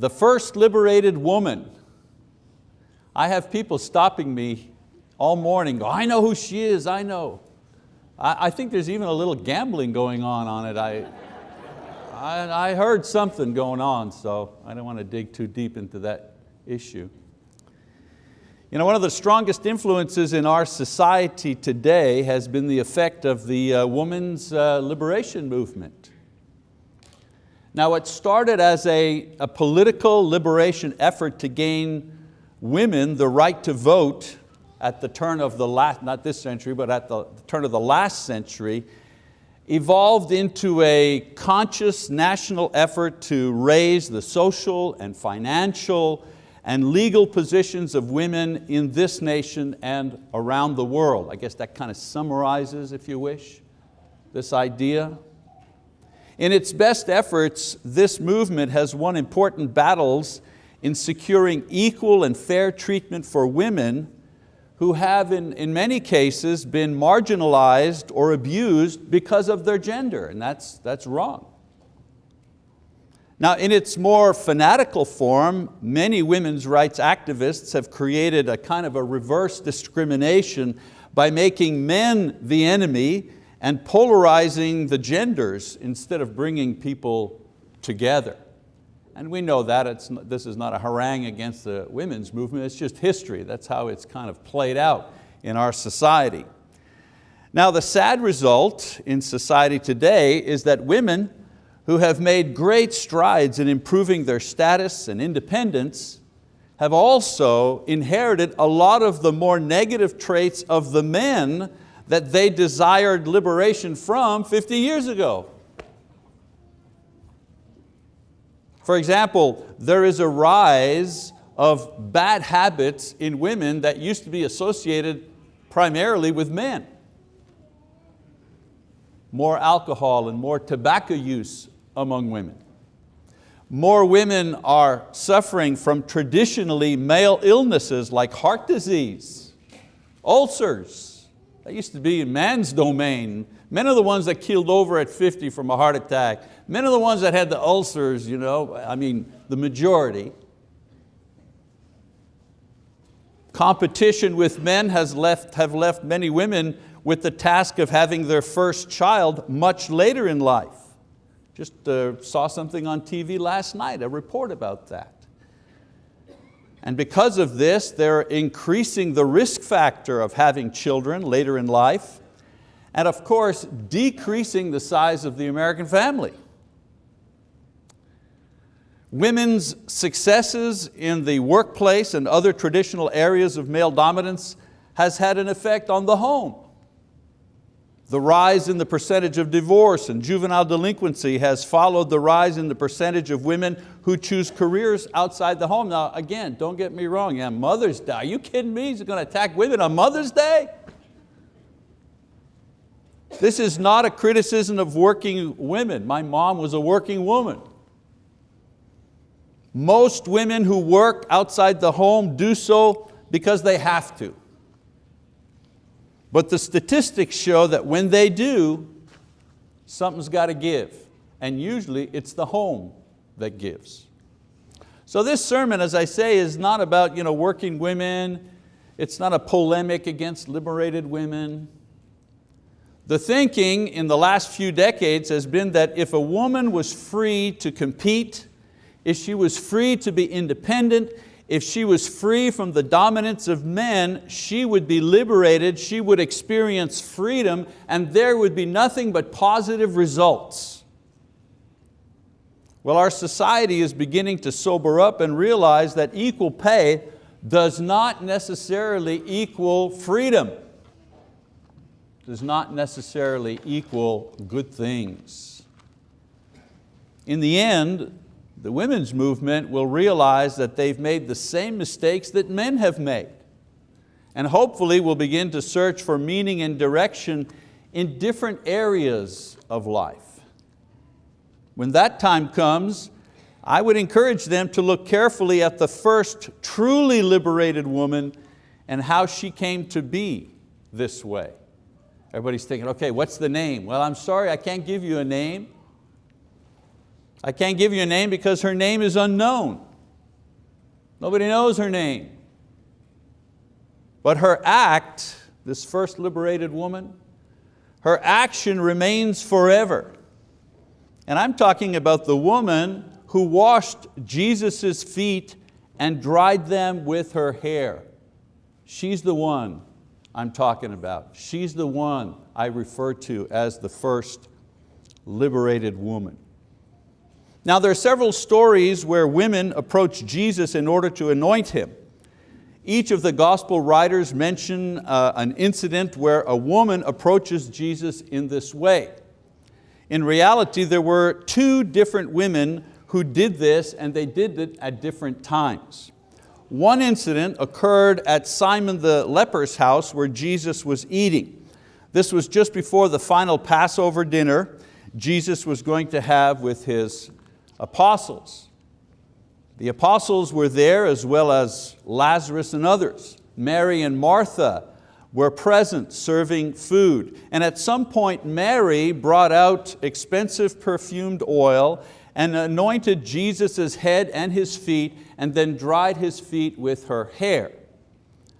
the first liberated woman. I have people stopping me all morning, go, I know who she is, I know. I, I think there's even a little gambling going on on it. I, I, I heard something going on, so I don't want to dig too deep into that issue. You know, one of the strongest influences in our society today has been the effect of the uh, women's uh, liberation movement. Now it started as a, a political liberation effort to gain women the right to vote at the turn of the last, not this century, but at the turn of the last century, evolved into a conscious national effort to raise the social and financial and legal positions of women in this nation and around the world. I guess that kind of summarizes, if you wish, this idea. In its best efforts, this movement has won important battles in securing equal and fair treatment for women who have in, in many cases been marginalized or abused because of their gender, and that's, that's wrong. Now in its more fanatical form, many women's rights activists have created a kind of a reverse discrimination by making men the enemy and polarizing the genders instead of bringing people together. And we know that it's, this is not a harangue against the women's movement, it's just history. That's how it's kind of played out in our society. Now the sad result in society today is that women who have made great strides in improving their status and independence have also inherited a lot of the more negative traits of the men that they desired liberation from 50 years ago. For example, there is a rise of bad habits in women that used to be associated primarily with men. More alcohol and more tobacco use among women. More women are suffering from traditionally male illnesses like heart disease, ulcers. That used to be in man's domain. Men are the ones that keeled over at 50 from a heart attack. Men are the ones that had the ulcers, you know, I mean, the majority. Competition with men has left, have left many women with the task of having their first child much later in life. Just uh, saw something on TV last night, a report about that. And because of this, they're increasing the risk factor of having children later in life, and of course, decreasing the size of the American family. Women's successes in the workplace and other traditional areas of male dominance has had an effect on the home. The rise in the percentage of divorce and juvenile delinquency has followed the rise in the percentage of women who choose careers outside the home. Now again, don't get me wrong, yeah, Mother's Day, you kidding me? He's going to attack women on Mother's Day? This is not a criticism of working women. My mom was a working woman. Most women who work outside the home do so because they have to. But the statistics show that when they do, something's got to give. And usually it's the home that gives. So this sermon, as I say, is not about you know, working women. It's not a polemic against liberated women. The thinking in the last few decades has been that if a woman was free to compete, if she was free to be independent, if she was free from the dominance of men, she would be liberated, she would experience freedom, and there would be nothing but positive results. Well, our society is beginning to sober up and realize that equal pay does not necessarily equal freedom, does not necessarily equal good things. In the end, the women's movement will realize that they've made the same mistakes that men have made and hopefully will begin to search for meaning and direction in different areas of life. When that time comes, I would encourage them to look carefully at the first truly liberated woman and how she came to be this way. Everybody's thinking, okay, what's the name? Well, I'm sorry, I can't give you a name. I can't give you a name because her name is unknown. Nobody knows her name. But her act, this first liberated woman, her action remains forever. And I'm talking about the woman who washed Jesus' feet and dried them with her hair. She's the one I'm talking about. She's the one I refer to as the first liberated woman. Now there are several stories where women approach Jesus in order to anoint Him. Each of the gospel writers mention uh, an incident where a woman approaches Jesus in this way. In reality, there were two different women who did this and they did it at different times. One incident occurred at Simon the leper's house where Jesus was eating. This was just before the final Passover dinner Jesus was going to have with His apostles. The apostles were there as well as Lazarus and others. Mary and Martha were present serving food. And at some point Mary brought out expensive perfumed oil and anointed Jesus' head and his feet and then dried his feet with her hair.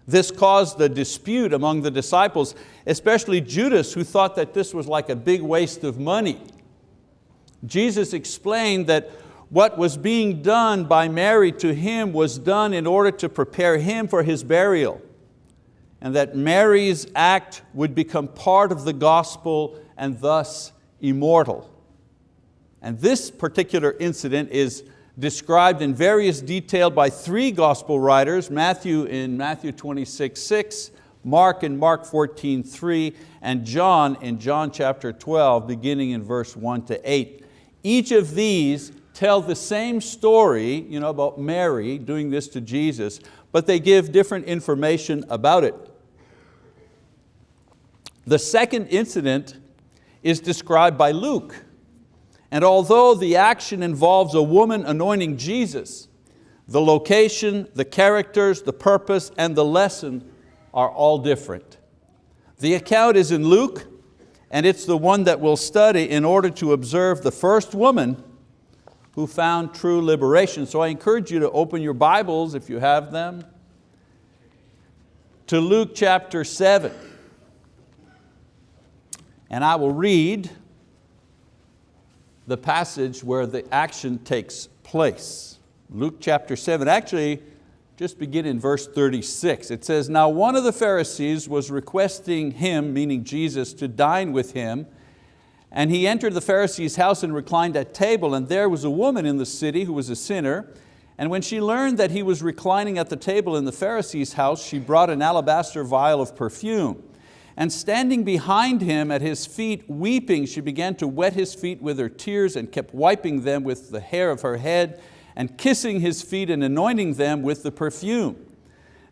This caused a dispute among the disciples, especially Judas who thought that this was like a big waste of money. Jesus explained that what was being done by Mary to him was done in order to prepare him for his burial and that Mary's act would become part of the gospel and thus immortal. And this particular incident is described in various detail by three gospel writers, Matthew in Matthew 26, 6, Mark in Mark 14, 3, and John in John chapter 12, beginning in verse 1 to 8. Each of these tell the same story you know, about Mary doing this to Jesus, but they give different information about it. The second incident is described by Luke. And although the action involves a woman anointing Jesus, the location, the characters, the purpose, and the lesson are all different. The account is in Luke, and it's the one that we'll study in order to observe the first woman who found true liberation. So I encourage you to open your Bibles, if you have them, to Luke chapter 7. And I will read the passage where the action takes place. Luke chapter 7, actually just begin in verse 36. It says, Now one of the Pharisees was requesting him, meaning Jesus, to dine with him, and he entered the Pharisee's house and reclined at table, and there was a woman in the city who was a sinner, and when she learned that he was reclining at the table in the Pharisee's house, she brought an alabaster vial of perfume. And standing behind him at his feet, weeping, she began to wet his feet with her tears and kept wiping them with the hair of her head and kissing his feet and anointing them with the perfume.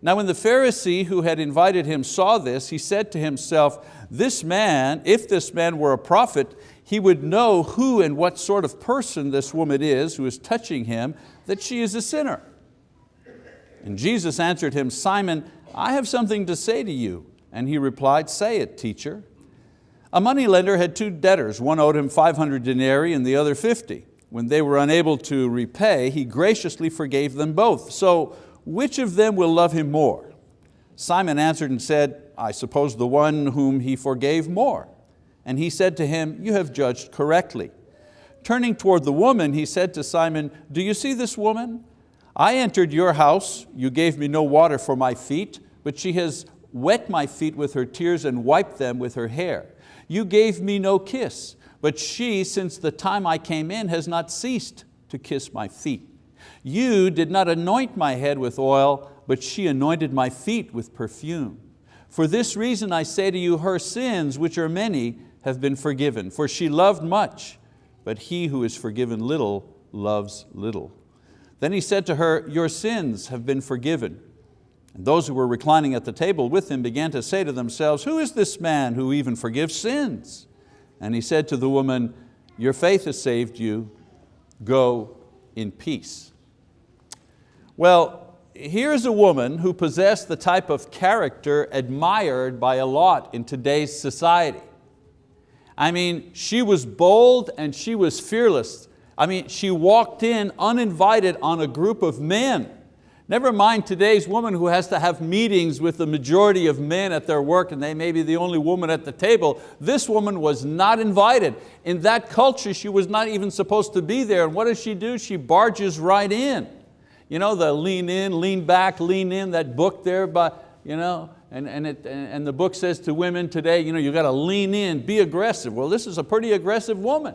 Now when the Pharisee who had invited him saw this, he said to himself, this man, if this man were a prophet, he would know who and what sort of person this woman is who is touching him, that she is a sinner. And Jesus answered him, Simon, I have something to say to you. And he replied, say it, teacher. A moneylender had two debtors, one owed him 500 denarii and the other 50. When they were unable to repay, he graciously forgave them both. So which of them will love him more? Simon answered and said, I suppose the one whom he forgave more. And he said to him, you have judged correctly. Turning toward the woman, he said to Simon, do you see this woman? I entered your house, you gave me no water for my feet, but she has wet my feet with her tears and wiped them with her hair. You gave me no kiss, but she, since the time I came in, has not ceased to kiss my feet. You did not anoint my head with oil, but she anointed my feet with perfume. For this reason I say to you, her sins, which are many, have been forgiven. For she loved much, but he who is forgiven little loves little. Then he said to her, your sins have been forgiven. And those who were reclining at the table with him began to say to themselves, who is this man who even forgives sins? And he said to the woman, your faith has saved you, go in peace. Well, here's a woman who possessed the type of character admired by a lot in today's society. I mean, she was bold and she was fearless. I mean, she walked in uninvited on a group of men. Never mind today's woman who has to have meetings with the majority of men at their work and they may be the only woman at the table. This woman was not invited. In that culture, she was not even supposed to be there. And what does she do? She barges right in. You know, the lean in, lean back, lean in, that book there, by, you know, and, and, it, and the book says to women today, you know, you got to lean in, be aggressive. Well, this is a pretty aggressive woman.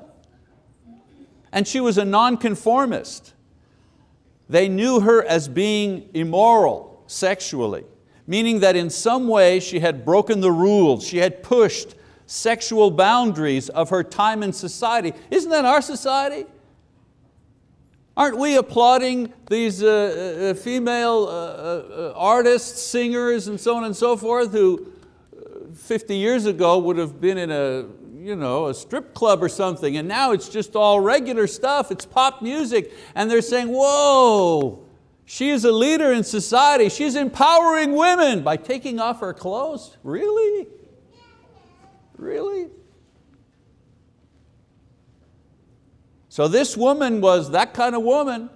And she was a nonconformist. They knew her as being immoral sexually, meaning that in some way she had broken the rules, she had pushed sexual boundaries of her time in society. Isn't that our society? Aren't we applauding these uh, uh, uh female uh, uh, artists, singers, and so on and so forth who uh, 50 years ago would have been in a you know, a strip club or something, and now it's just all regular stuff, it's pop music, and they're saying, whoa, she is a leader in society, she's empowering women by taking off her clothes. Really? Really? So this woman was that kind of woman.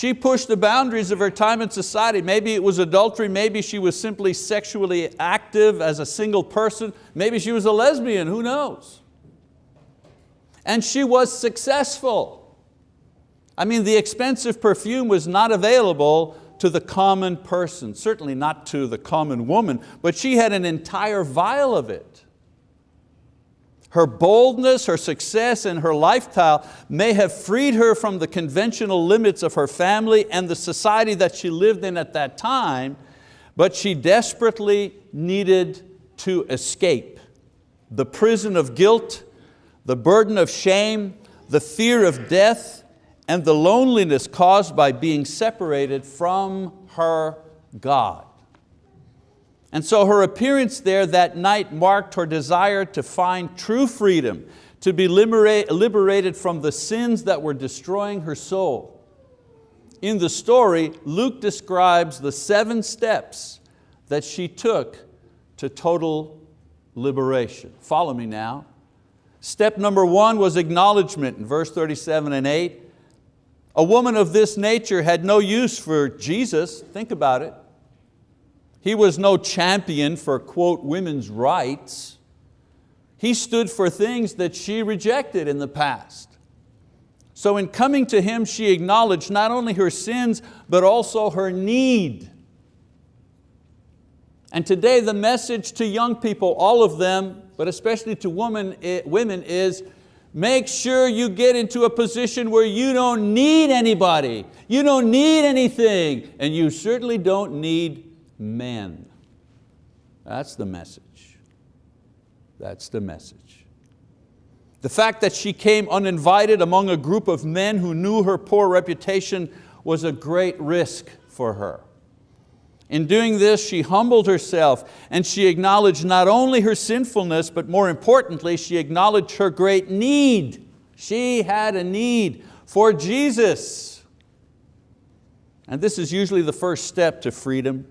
She pushed the boundaries of her time in society. Maybe it was adultery, maybe she was simply sexually active as a single person, maybe she was a lesbian, who knows? And she was successful. I mean, the expensive perfume was not available to the common person, certainly not to the common woman, but she had an entire vial of it. Her boldness, her success, and her lifestyle may have freed her from the conventional limits of her family and the society that she lived in at that time, but she desperately needed to escape the prison of guilt, the burden of shame, the fear of death, and the loneliness caused by being separated from her God. And so her appearance there that night marked her desire to find true freedom, to be liberated from the sins that were destroying her soul. In the story, Luke describes the seven steps that she took to total liberation. Follow me now. Step number one was acknowledgement in verse 37 and 8. A woman of this nature had no use for Jesus, think about it. He was no champion for, quote, women's rights. He stood for things that she rejected in the past. So in coming to Him, she acknowledged not only her sins, but also her need. And today the message to young people, all of them, but especially to women, eh, women is, make sure you get into a position where you don't need anybody, you don't need anything, and you certainly don't need men. That's the message. That's the message. The fact that she came uninvited among a group of men who knew her poor reputation was a great risk for her. In doing this, she humbled herself and she acknowledged not only her sinfulness, but more importantly, she acknowledged her great need. She had a need for Jesus. And this is usually the first step to freedom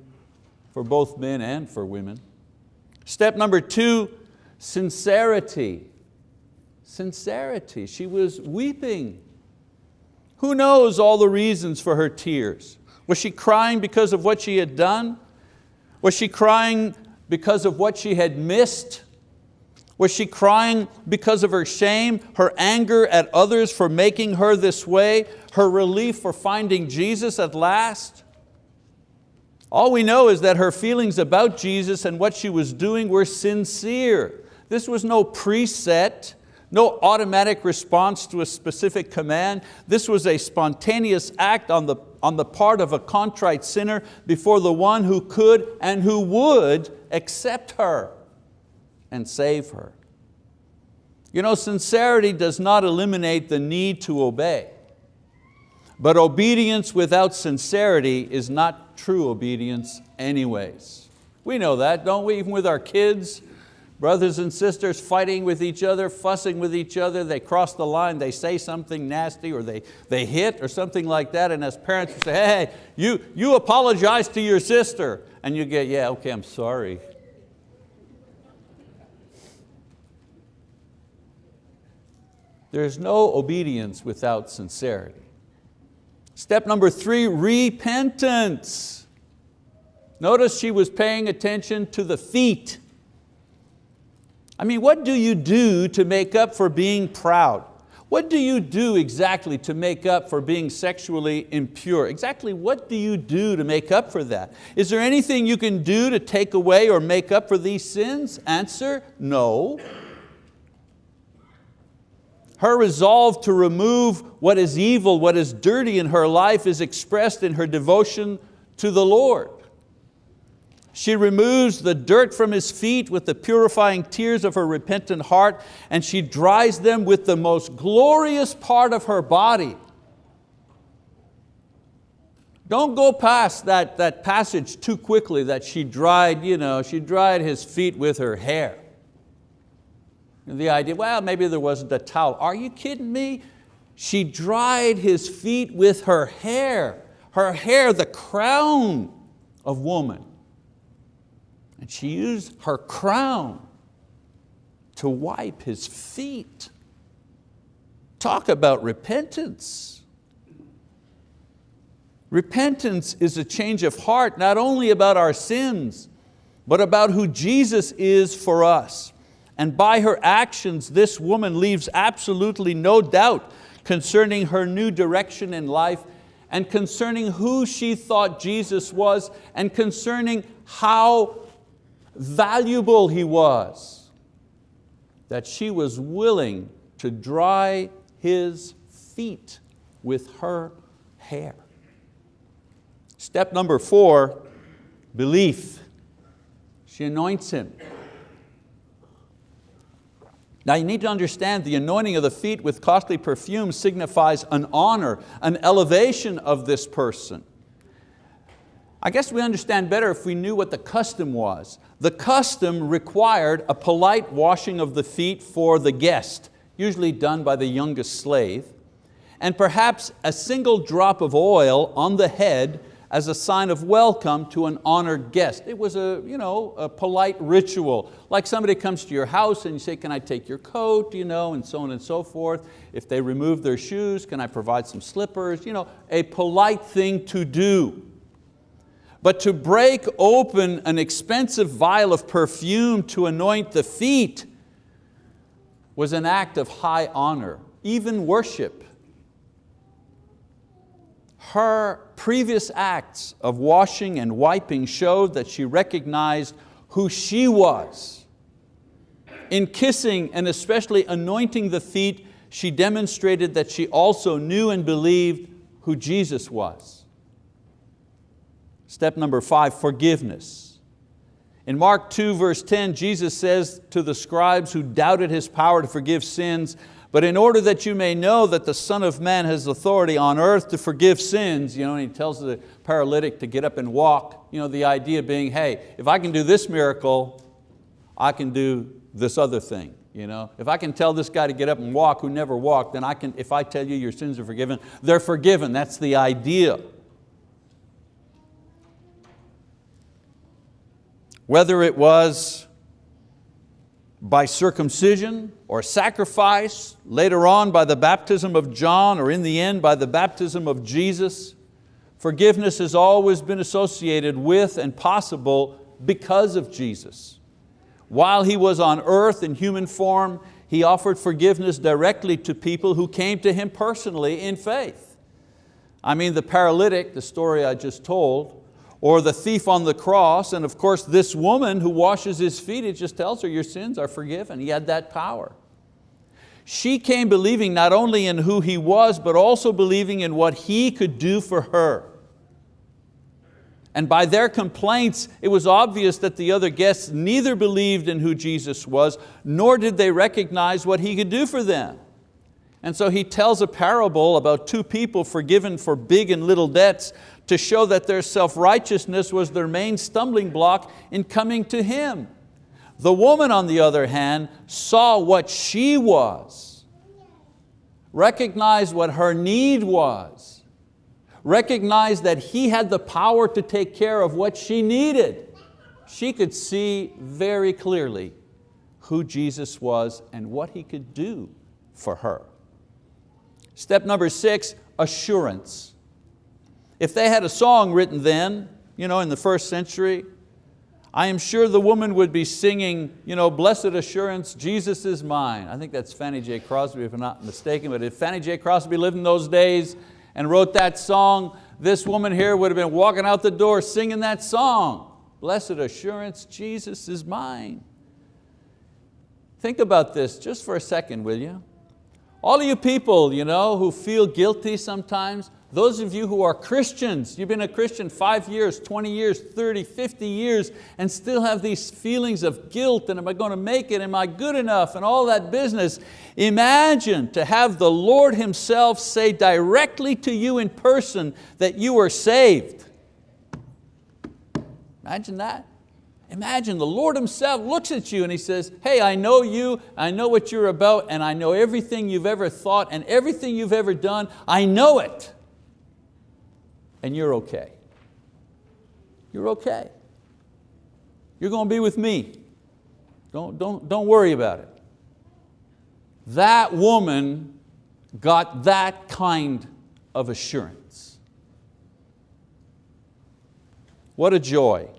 for both men and for women. Step number two, sincerity. Sincerity, she was weeping. Who knows all the reasons for her tears? Was she crying because of what she had done? Was she crying because of what she had missed? Was she crying because of her shame, her anger at others for making her this way, her relief for finding Jesus at last? All we know is that her feelings about Jesus and what she was doing were sincere. This was no preset, no automatic response to a specific command. This was a spontaneous act on the, on the part of a contrite sinner before the one who could and who would accept her and save her. You know, sincerity does not eliminate the need to obey. But obedience without sincerity is not true obedience anyways. We know that, don't we? Even with our kids, brothers and sisters fighting with each other, fussing with each other, they cross the line, they say something nasty or they, they hit or something like that, and as parents we say, hey, you, you apologize to your sister. And you get, yeah, okay, I'm sorry. There's no obedience without sincerity. Step number three, repentance. Notice she was paying attention to the feet. I mean, what do you do to make up for being proud? What do you do exactly to make up for being sexually impure? Exactly what do you do to make up for that? Is there anything you can do to take away or make up for these sins? Answer, no. Her resolve to remove what is evil, what is dirty in her life is expressed in her devotion to the Lord. She removes the dirt from His feet with the purifying tears of her repentant heart and she dries them with the most glorious part of her body. Don't go past that, that passage too quickly that she dried, you know, she dried His feet with her hair. The idea, well, maybe there wasn't a towel. Are you kidding me? She dried his feet with her hair. Her hair, the crown of woman. And she used her crown to wipe his feet. Talk about repentance. Repentance is a change of heart, not only about our sins, but about who Jesus is for us. And by her actions, this woman leaves absolutely no doubt concerning her new direction in life and concerning who she thought Jesus was and concerning how valuable He was, that she was willing to dry His feet with her hair. Step number four, belief. She anoints Him. Now you need to understand the anointing of the feet with costly perfume signifies an honor, an elevation of this person. I guess we understand better if we knew what the custom was. The custom required a polite washing of the feet for the guest, usually done by the youngest slave, and perhaps a single drop of oil on the head as a sign of welcome to an honored guest. It was a, you know, a polite ritual, like somebody comes to your house and you say, can I take your coat, you know, and so on and so forth. If they remove their shoes, can I provide some slippers? You know, a polite thing to do. But to break open an expensive vial of perfume to anoint the feet was an act of high honor, even worship her previous acts of washing and wiping showed that she recognized who she was. In kissing and especially anointing the feet, she demonstrated that she also knew and believed who Jesus was. Step number five, forgiveness. In Mark 2 verse 10, Jesus says to the scribes who doubted His power to forgive sins, but in order that you may know that the Son of Man has authority on earth to forgive sins, you know, and he tells the paralytic to get up and walk, you know, the idea being, hey, if I can do this miracle, I can do this other thing. You know? If I can tell this guy to get up and walk who never walked, then I can, if I tell you your sins are forgiven, they're forgiven. That's the idea. Whether it was by circumcision or sacrifice, later on by the baptism of John, or in the end by the baptism of Jesus. Forgiveness has always been associated with and possible because of Jesus. While He was on earth in human form, He offered forgiveness directly to people who came to Him personally in faith. I mean the paralytic, the story I just told, or the thief on the cross, and of course this woman who washes his feet, it just tells her your sins are forgiven. He had that power. She came believing not only in who he was, but also believing in what he could do for her. And by their complaints, it was obvious that the other guests neither believed in who Jesus was, nor did they recognize what He could do for them. And so he tells a parable about two people forgiven for big and little debts to show that their self-righteousness was their main stumbling block in coming to Him. The woman, on the other hand, saw what she was, recognized what her need was, recognized that He had the power to take care of what she needed. She could see very clearly who Jesus was and what He could do for her. Step number six, assurance. If they had a song written then, you know, in the first century, I am sure the woman would be singing, you know, blessed assurance, Jesus is mine. I think that's Fanny J. Crosby if I'm not mistaken, but if Fanny J. Crosby lived in those days and wrote that song, this woman here would have been walking out the door singing that song. Blessed assurance, Jesus is mine. Think about this just for a second, will you? All of you people you know, who feel guilty sometimes, those of you who are Christians, you've been a Christian five years, 20 years, 30, 50 years, and still have these feelings of guilt, and am I going to make it, am I good enough, and all that business. Imagine to have the Lord Himself say directly to you in person that you are saved. Imagine that. Imagine the Lord Himself looks at you and He says, hey, I know you, I know what you're about, and I know everything you've ever thought and everything you've ever done, I know it and you're okay. You're okay. You're going to be with me. Don't, don't, don't worry about it. That woman got that kind of assurance. What a joy.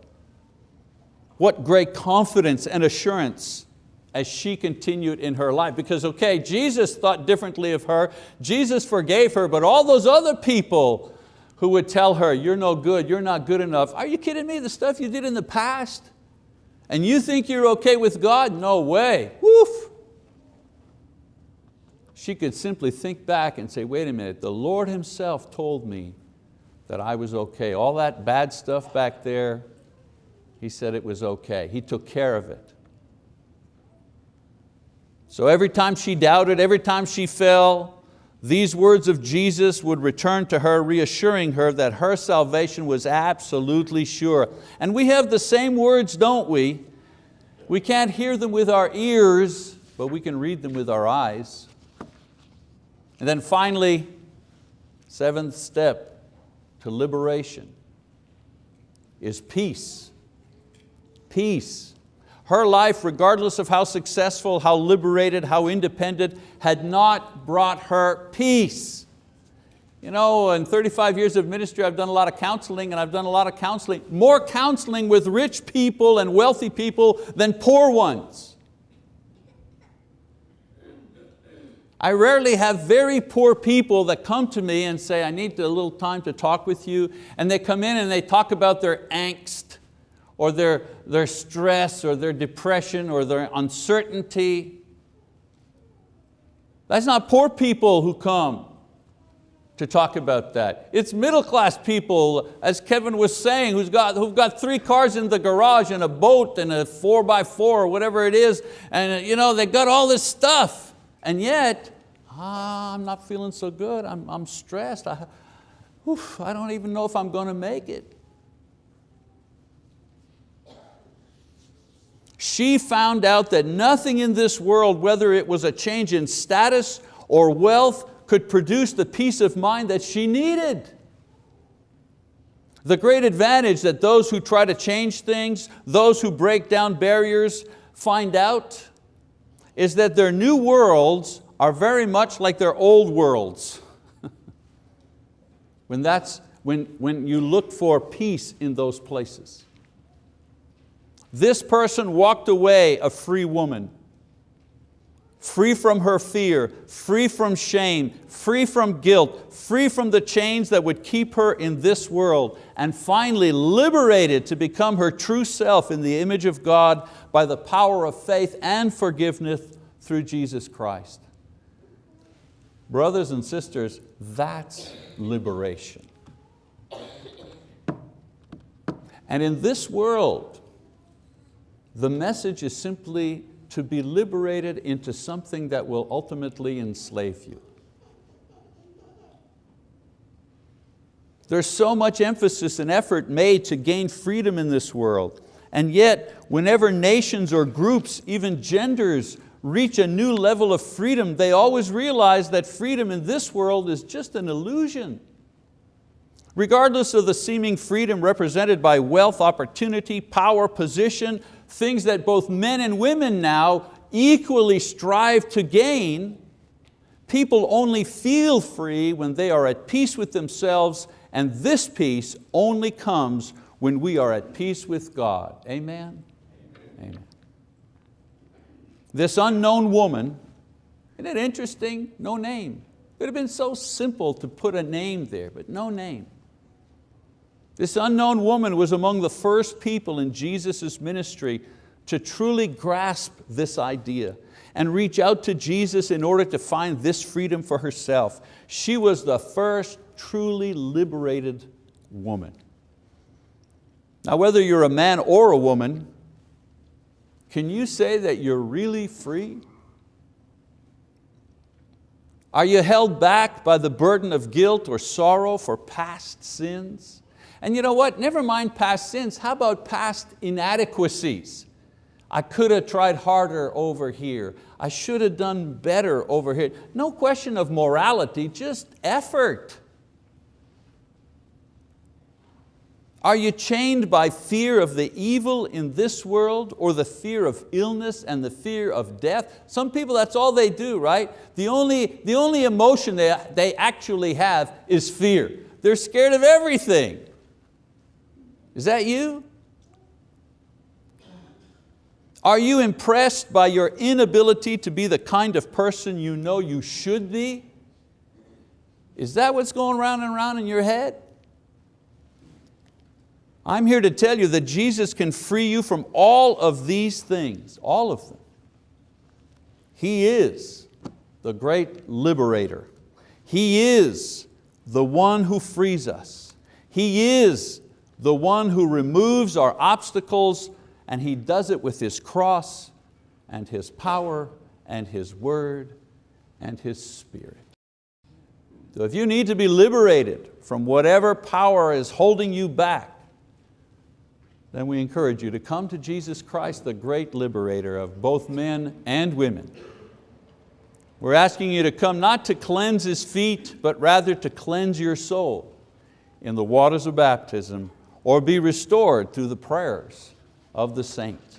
What great confidence and assurance as she continued in her life. Because okay, Jesus thought differently of her, Jesus forgave her, but all those other people who would tell her, you're no good, you're not good enough. Are you kidding me? The stuff you did in the past? And you think you're okay with God? No way, woof. She could simply think back and say, wait a minute, the Lord Himself told me that I was okay. All that bad stuff back there, He said it was okay. He took care of it. So every time she doubted, every time she fell, these words of Jesus would return to her, reassuring her that her salvation was absolutely sure. And we have the same words, don't we? We can't hear them with our ears, but we can read them with our eyes. And then finally, seventh step to liberation is peace. Peace. Her life, regardless of how successful, how liberated, how independent, had not brought her peace. You know, in 35 years of ministry, I've done a lot of counseling and I've done a lot of counseling, more counseling with rich people and wealthy people than poor ones. I rarely have very poor people that come to me and say, I need a little time to talk with you. And they come in and they talk about their angst or their, their stress or their depression or their uncertainty. That's not poor people who come to talk about that. It's middle class people, as Kevin was saying, who's got, who've got three cars in the garage and a boat and a four by four or whatever it is, and you know, they got all this stuff. And yet, ah, I'm not feeling so good, I'm, I'm stressed. I, oof, I don't even know if I'm going to make it. She found out that nothing in this world, whether it was a change in status or wealth, could produce the peace of mind that she needed. The great advantage that those who try to change things, those who break down barriers find out is that their new worlds are very much like their old worlds. when, that's, when, when you look for peace in those places. This person walked away a free woman, free from her fear, free from shame, free from guilt, free from the chains that would keep her in this world, and finally liberated to become her true self in the image of God by the power of faith and forgiveness through Jesus Christ. Brothers and sisters, that's liberation. And in this world, the message is simply to be liberated into something that will ultimately enslave you. There's so much emphasis and effort made to gain freedom in this world. And yet, whenever nations or groups, even genders, reach a new level of freedom, they always realize that freedom in this world is just an illusion. Regardless of the seeming freedom represented by wealth, opportunity, power, position, things that both men and women now equally strive to gain, people only feel free when they are at peace with themselves And this peace only comes when we are at peace with God. Amen? Amen. This unknown woman, isn't it interesting? No name. It would have been so simple to put a name there, but no name. This unknown woman was among the first people in Jesus' ministry to truly grasp this idea and reach out to Jesus in order to find this freedom for herself. She was the first truly liberated woman. Now whether you're a man or a woman, can you say that you're really free? Are you held back by the burden of guilt or sorrow for past sins? And you know what, never mind past sins, how about past inadequacies? I could have tried harder over here. I should have done better over here. No question of morality, just effort. Are you chained by fear of the evil in this world or the fear of illness and the fear of death? Some people, that's all they do, right? The only, the only emotion they, they actually have is fear. They're scared of everything. Is that you? Are you impressed by your inability to be the kind of person you know you should be? Is that what's going round and round in your head? I'm here to tell you that Jesus can free you from all of these things, all of them. He is the great liberator. He is the one who frees us. He is the one who removes our obstacles and He does it with His cross and His power and His word and His Spirit. So if you need to be liberated from whatever power is holding you back, then we encourage you to come to Jesus Christ, the great liberator of both men and women. We're asking you to come not to cleanse His feet, but rather to cleanse your soul in the waters of baptism or be restored through the prayers of the saints.